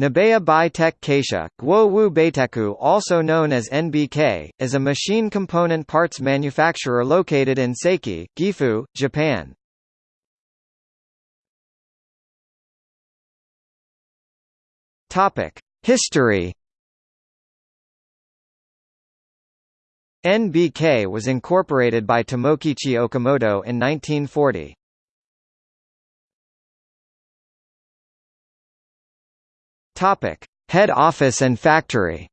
Nabeya Bi-Tech Kaisha, Guowu Beiteku also known as NBK, is a machine component parts manufacturer located in Seki, Gifu, Japan. History NBK was incorporated by Tomokichi Okamoto in 1940. Topic: Head office and factory.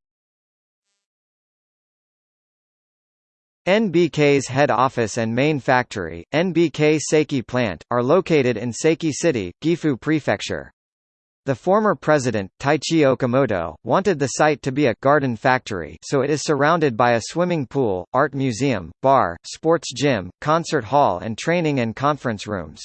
NBK's head office and main factory, NBK Seki plant, are located in Seki City, Gifu Prefecture. The former president, Taichi Okamoto, wanted the site to be a «garden factory» so it is surrounded by a swimming pool, art museum, bar, sports gym, concert hall and training and conference rooms.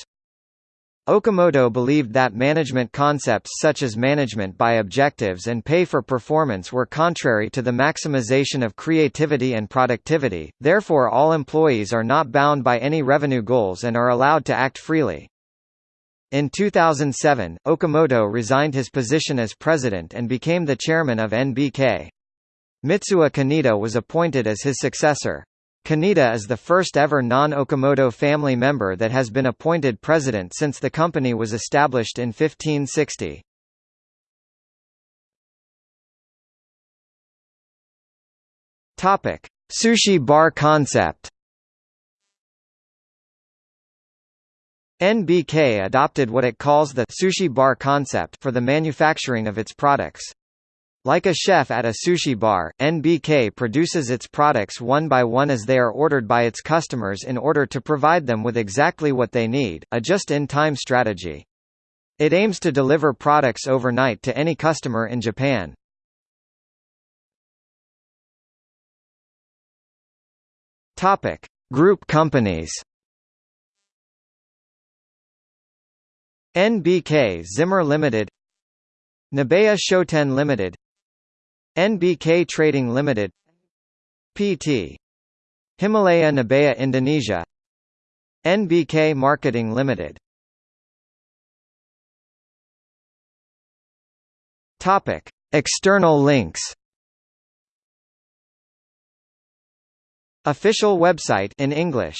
Okamoto believed that management concepts such as management by objectives and pay for performance were contrary to the maximization of creativity and productivity, therefore all employees are not bound by any revenue goals and are allowed to act freely. In 2007, Okamoto resigned his position as president and became the chairman of NBK. Mitsuo Kaneda was appointed as his successor. Kaneda is the first ever non-Okamoto family member that has been appointed president since the company was established in 1560. Topic: Sushi bar concept. NBK adopted what it calls the sushi bar concept for the manufacturing of its products. Like a chef at a sushi bar, NBK produces its products one by one as they are ordered by its customers in order to provide them with exactly what they need, a just-in-time strategy. It aims to deliver products overnight to any customer in Japan. Topic: Group companies. NBK Zimmer Limited Nabeya Shoten Limited NBK Trading Limited PT Himalaya Nabeya Indonesia NBK Marketing Limited. Topic External links. Official website in English